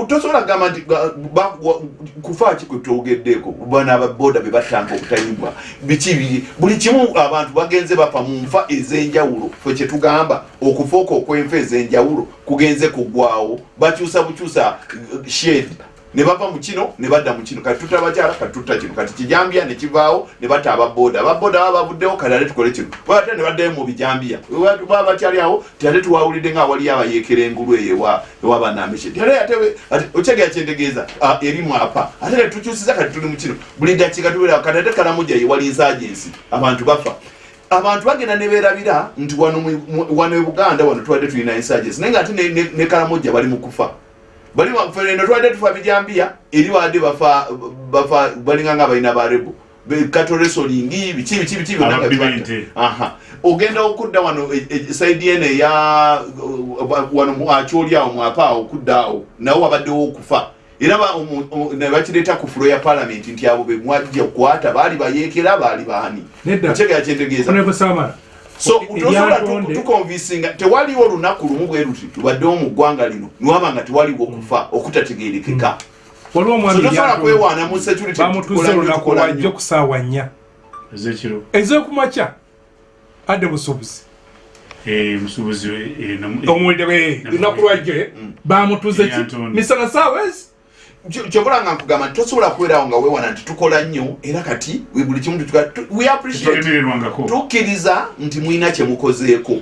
tosobola kugamba nti ga- ba- wa- kufa ki kwe twogeddeeko bana ababoda be battanga obutayimbwa biki biri? Buli kimu abantu bagenze bafa mu nfa ez'enjawulo fe kyetugamba okufa okwo okw'enfa ez'enjawulo kugenze kuggwawo bakyusa bukyusa uh, shed ne bava mu kino ne badda mu kino. Kati tutta abakyala kati tutta kino kati kijambiya ne kivaawo ne batta ababoda ababoda baba bavuddewo kati ate tukole kino ate ne baddayo mu bijambiya. Baba bakyali awo ate tuwawulidde nga waliyo abayeekera engulu eyo ewa- ewabanameshe ate ate okyegera kyentegeeza erimu apa. Ate ne tukyusiza kati tuli mu kino. Buli dakiika tubeera kati ate kalamuja ye wali insagensi abantu bafa. Abantu bagenda ne beerabira nti wano e buganda wano tubadde tulina insagensi naye nga ate ne kalamuja bali mu kufa bali eno twadde tufa bijambiya eri wadde bafa bafa balinga nga balina barebo katoresolingi biki biki biki byonna nga Ababbi bibatta. b'ente. aha ogenda okudda wano e- e- saidi eno eya uh, wano mu- akyoli awo mwapa awo okudda awo nawo wabaddewo okufa era ba- ne bakireeta ku fulo ya palamenti nti abo be mwajja kukwata baali bayeekera baali baani Nedda. okyegera kyentegeeza honorable samara so tosobola tukonvinsinga tewaliwo olunaku lumu bwe luti lubaddewo mu ggwanga lino niwaba nga tewaliwo okufa okutategeerekeka waliwo so omwami tosobola kwewaana mu security bamutuze tukola nnyo, olunaku tukola lwajjo nnyo. ku saawa nnya. Ez'okumakya. Adde busuubuzi Eh, eh, omuwulire lunaku lwajjo eh, bamutuze ki? Misana saawa ezi Kyo- kyobula nga nkugamba nti tosobola kubeerawo nga weewana nti tukola nnyo era kati we buli kimu tukkiriza nti mulina kyemukozeeko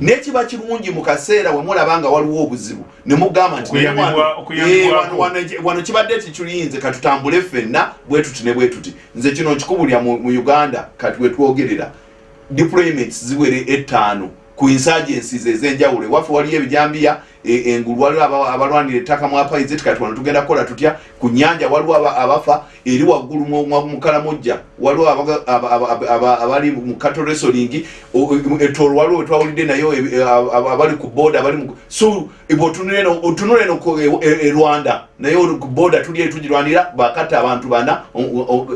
nekiba kirungi mu kaseera we mulaba nga waliwo obuzibu ne mugamba nti naye Okuyambibwa- wano- okuyambibwako. eh, wano- wano- wano kibadde tikiyinze katutambule ffenna bwe tuti ne bwe tuti. Nze kino nkikubulya mu uganda kati wetwogerera deployments ziwere ettaano ku insurgencies ez'enjawulo. Ewaffe waliyo ebijambiya engulu waliwo aba- abalwanira ettaka mu apaizet kati wano tugenda kukola tutya? Ku nyanja waliwo aba- abafa eri waggulu mu- mu mu kalamojja. Waliwo abali mu kato resoling etolo waliwo nayo e- e- aba- abali ku boda abali so otunula eno e- e e rwanda naye ku boda tuli eri tugirwanira bakatta abantu bana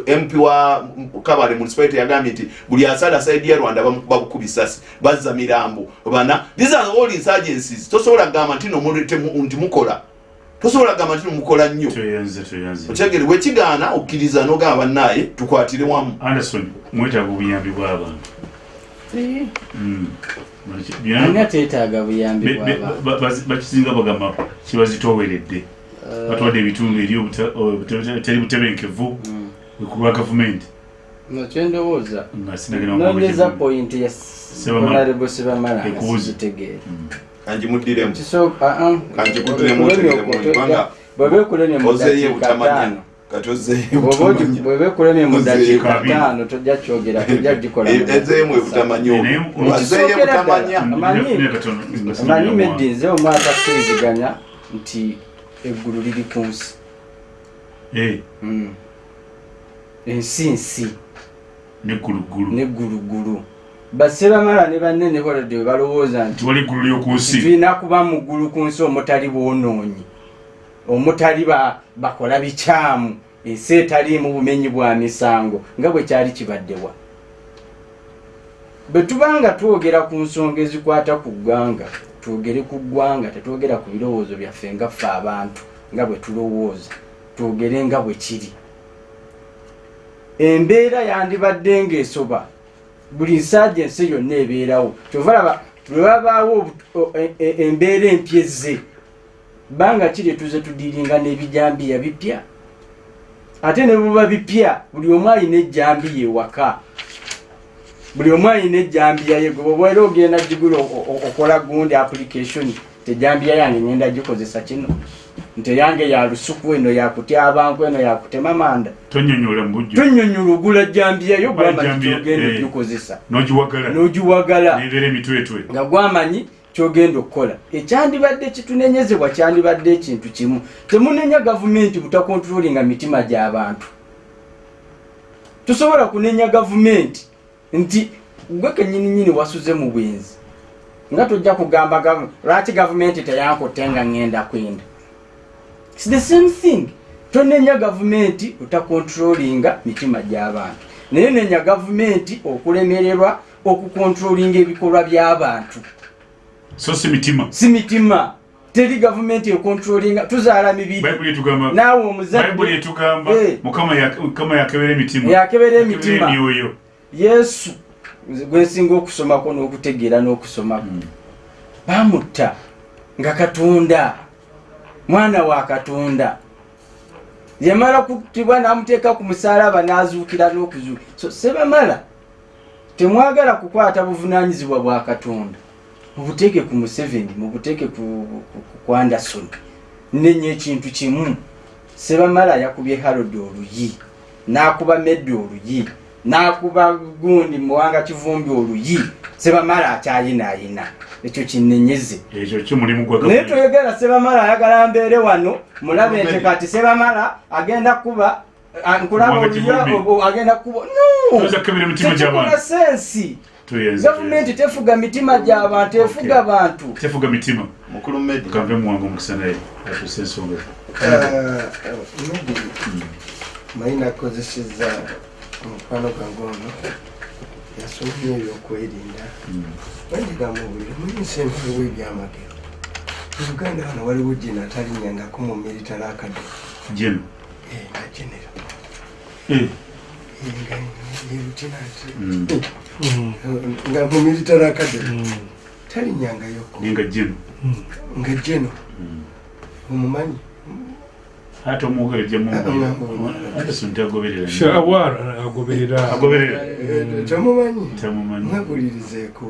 mp wa kabale municipality yagambye nti buli asala saidi ya rwanda bamu- babukuba isasi bazza mirambo bana these are all insurgencies. Tosobola kugamba nti nti mukola. Tosobola kugamba nti mukola nnyo. Okyegere wekigaana okkiriza nogamba bannaye tukwatire wamu. Anderson mwetaaga obuyambi bw'abantu Mm. Byonna- ani ateetaaga buyambi bakisinga bagamba kibazitooweredde. Eh, batwadde ebitundu eri obuta- obuta- teri butebenkevu mm. kulwa gavumenti. No kyendowooza. Nga sinagenda nonyeza point ya honorable sebamala nga Ekubuze. Kanjimuddiremu kisooka Kanjikuddemu otegeremu kubanga bwebeekulemye mu ozeeyo butamanya. kati ozeeyo butamanya. bwebeekulemye mu Ozeeyo dakiika ttaano tojja kyogera tojja gikola mu ezeemu dakiika ebutamanya Naye mu- azeeyo Kisookera butamanya. Amanyi- manyi? meddi nze omwaka akkiriziganya nti eggulu liri ku nsi. Mm. ensi nsi neggulugulu basebamala ne banene balodde bwe balowooza nti tiwali eggulu ly'oku nsi. tulina kuba mu ggulu ku nsi omutali bwonoonyi. Omutali ba- bakola bikyamu ensi etaliimu bumenyi bwa misango nga bwe kyali kibaddewa bwe tuba nga twogera ku nsonga ezikwata ku ggwanga twogere ku ggwanga tetwogera ku birowoozo byaffe nga ffe abantu nga bwe tulowooza twogere nga bwe kiri. Embeera yandibadde ng'esoba buli nsajja ensi yonna ebeerawo. Kyova laba lwe wabaawo obu- o- e- e- embeera empya ezze banga kiri etuze tudiringa n'ebijambiya bipya ate ne buba bipya buli omu alina ejjambiya ewaka buli omu alina ejjambiya ye gwe oba era ogenda gigula okola gundi application tejambiya yange ngenda gikozesa kino nti eyange ya lusuku eno yakutya abantu eno yakutema manda tonyonyola mu bujjo tonyonyola ogula jambiya yo Bali gwamanyi kyogenda eh. okugikozesa n'ogiwagala. Nga gwamanyi kyogenda okukola ekyandibadde kitunenyezebwa kyandibadde ekintu kimu. Temunenya gavumenti butakontrolinga mitima gy'abantu tosobola kunenya gavumenti nti gwe kenyininyini wasuze mu bwenzi. Nga tojja kugamba lwaki gavumenti teyankutte nga ŋŋenda kwenda It's the same thing. Tonenya gavumenti otakontrolinga mitima gy'abantu. Naye nenya gavumenti okulemererwa okukontrolinga ebikolwa by'abantu. So si mitima? Si mitima. Teri gavumenti ekontrolinga tuzaala mibiri. Bayibuli etugamba naawe omuzadde etugamba Eh. mukama yak- mukama yakebera emitima yakebera Yakebera emitima emyoyo. Yesu gwensinga okusomako n'okutegeera n'okusomako bamutta nga katonda mwana wa katonda. Yamala kuttibwa n'amuteeka ku musalaba n'azuukira n'okuzuuka so sebamala temwagala kukwata buvunanyizibwa bwa katonda. Mubuteeke ku museveni mubuteeke ku, anderson nenya ekintu kimu. Sebamala yakubye harod oluyi n'akuba medde oluyi n'akuba gundi muwanga kivumbi oluyi. Sebamala akyayinaayina ekyo kinenyeze ekyo kyo mulimu gwa naye toyogera sebamala ayagala mbeere wano mulabe nti kati sebamala agenda kuba a- nkulaba Muwanga oluya Kivumbi. o- agenda kuba Toyinza kukebera emitima tekikola gy'abantu sensi. Gavumenti tefuga mitima gy'abantu efuga bantu tefuga mitima. Mukulu medi kampe muwange omukisa naye atuuse ensonga. Medi mayi nakozeseza omukwano gwange ono yasomye ebyokwerinda bandigamubulire muyinsa enfuwe ebyamagero. Mu uganda wano waliwo jena atalinyangako mu military academy. Jeno Eh, nga genero Eh, nga ye lieutenant. Mm. nga mu military academy. Talinyangayoko nenga jeno nga geno omumanyi ate omwogerejja Ah, anderson tagoberera shawara agoberera. Agoberera Eh, temumanyi? Tamumanyi mwegulirizeeko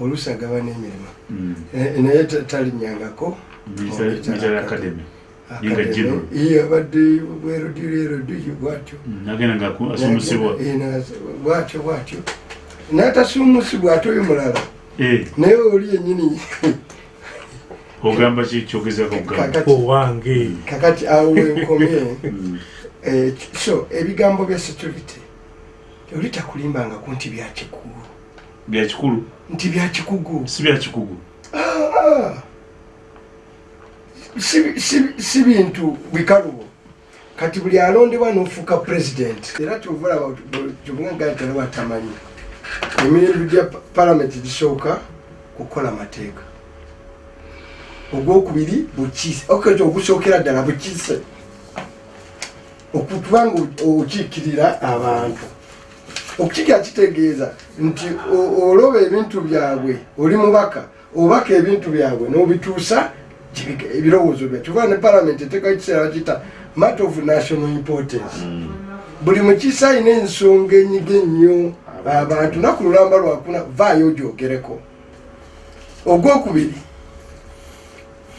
oluusi agaba n'emirimu Mm. Eh, naye ta- talinyangako. Military- academy. Abadde bwerodurerodiyo bwatyo. Mm, agenda nga aku- asumusibwa Eh, na- bwatyo bwatyo. N'atasuumusibwa ate oyo mulala. Eh, naye oli yennyini ogamba ki kyogezako kugamba kakati. Owange. Kakati awo wenkomye Mm. Eh, so ebigambo bya security oli takulimbangako nti byakikugu bya kikulu? Nti byakikugu si bya kikugu. Ah. Si- bintu bikalubo kati buli alondebwa n'ofuuka president era kyovulaba kyobugagantala watamanyi emirembe gya pa- palamenti gisooka kukola mateeka ogwokubiri bukiise okati ogusookera ddala bukiise. Okutubanga okiikirira abantu. Okukikira kitegeeza nti oloba ebintu byabwe oli mubaka obaka ebintu byabwe n'obituusa ebirowoozo bya kyova ne palamenti eteekaho ekiseera bakiyita matter of national importance. Buli mukiise alina ensonga enyiga ennyo abantu naku lulamba lwakuna vaayo ogyogereko ogwokubiri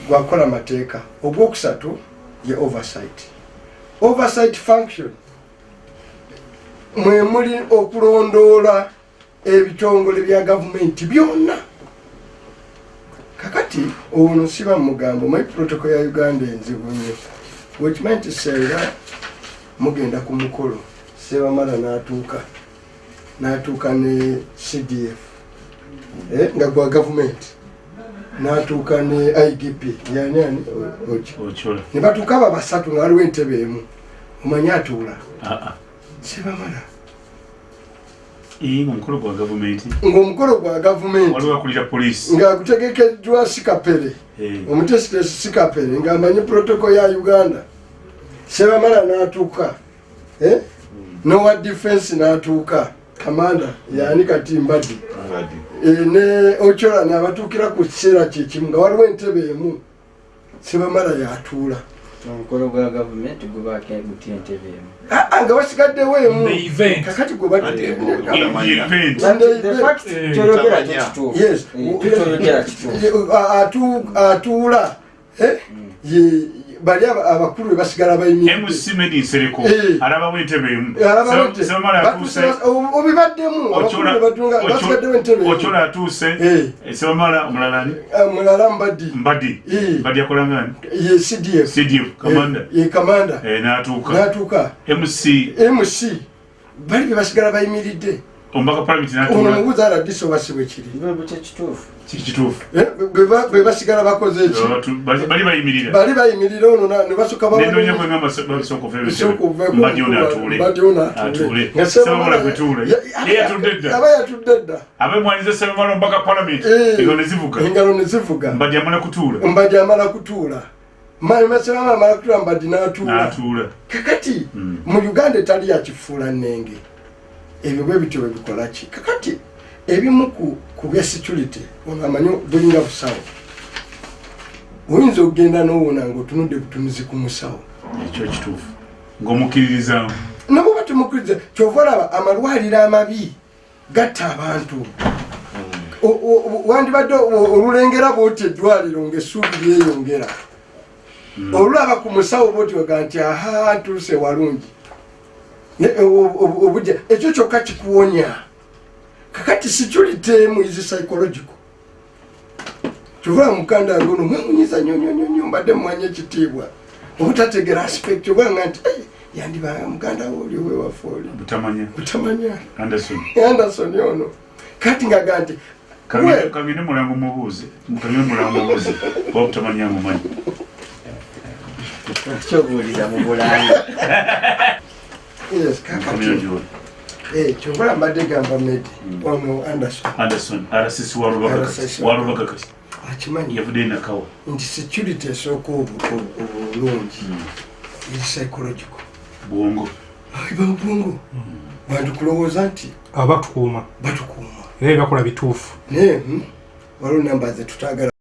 gwakola mateeka ogwokusatu ye oversight. Oversight function mwe muli okulondoola ebitongole bya gavumenti byonna. Kakati ono siba mugambo mayi protocol ya uganda enzibu nnyo wekimanyi nti senga mugenda ku mukolo. Sebamala n'atuuka n'atuuka ne cdf eh, nga gwa gavumenti n'atuuka ne igp yani ani O- oki? Okyola ne batuuka aba basatu nga waliwo entebe emu. Omanyi atuula aa sebamala nga omukolo gwa gavumenti? Ng'omukolo gwa gavumenti. Waliwo akulira polisi nga gutegekeddwa sikapere. Eh, omutesitesi sikapere ng'amanyi protocol ya uganda. Sebamala n'atuuka. Eh? nowa defense n'atuuka. Kamanda yani kati mbaddi ne ochola nabatuukira ku kiseera kyekimu nga waliwo entebe emu sebamala yatuula omukolo gwa gavumenti gubaako gutya entebe emu Ah, ah, nga basigaddewo emu kakati gwe Ate, badde Otamanya. event. Sunday The event. fact kyoyogera Tamanya. tekituufu yes tukyoyogera kituufu atuula? Ye- bali aba- abakulu be basigala bayimiridde mc medi nsereko Eh. alabawo entebe emu Alabawo nti- sebamala atuuse batuuse- o- obibaddemu abakulu be batunga basigaddewo entebe emu. okyola atuuse Eh, sebamala omulala ni ah, mulala mbaddi. Mbadi Eh. mbadi akolangani ye cdf cdf kamanda Eh, ye kamanda. Eh, n'atuuka. N'atuuka. Mc mc bali be basigala bayimiridde omubaka palamenti ono n'atuula mubuuza aladisi oba si bwe kiri bwe tekituufu kiki kituufu. Eh, bwe ba- bwe basigala bakoze eki? Batu- bali bali bayimirira. Bali bayimirira ono na- ne basooka nenoonya kwenga basooka mbadi ono atuule. atuule. Sebamala kwetuula ye yatudde dda. aba yatudde dda. Abemwanyiza sebamala omubaka palamenti. Eh. engalo ne zivuga. Engalo ne zivuga. Mbadi amala kutuula. Mbadi amala kutuula. Masebama amala kutuula mbadi n'atuula. N'atuula. Kakati Mm. mu uganda etali yakifuula nnenge ebyo bwe bityo bwe bikola ki kakati ebimu ku- bya security ono amanyi bulinga busawo. Oyinza okugenda n'owona ngaotunudde butunuzi ku musawo. Ekyo kituufu. Ng'omukkiririzamu nabo batemukkiriza kyova olaba amalwaliro amabi gatta abantu. O- wandibadde olulengera bwoti eddwaliro ngaessuubi lyeyongera. Olulaba ku musawo bwoti oga nti aha ntuuse walungi obujja ekyo kyokka kikuwonya. Kakati security-emu is psychological. Kyovula mukanda yange ono mwemunyiza nyonyonyonyo mbadde mumanya ekitiibwa. Obutategera aspect obanga nti "Ei, yandibanga muganda wo oli owewafe oli. Butamanya. Anderson. Anderson ono. Kati ngaga nti kagende mulango mubuuze. Kagende mulango mubuuze. Oba butamanya mumanyi. Kyobuulira mu bulangi eh, kyovula mbadde gamba medi ono anderson. Anderson walubaga kasi akimanyi? Yavudde nakawa. Nti security esooka obu- obu- obulungi eri psychological. Bwongo. Ibabwongo bantu kulowooza nti? Aba tukuuma batukuuma. Era ebakola bituufu. Naye hmm, waliwo namba ze tutagala